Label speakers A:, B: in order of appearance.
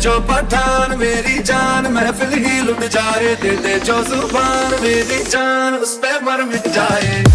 A: जो पठान, मेरी जान, महफिल ही लुट जाए। दे दे जो ज़ुबान, मेरी जान, उस पे मर मिट जाए।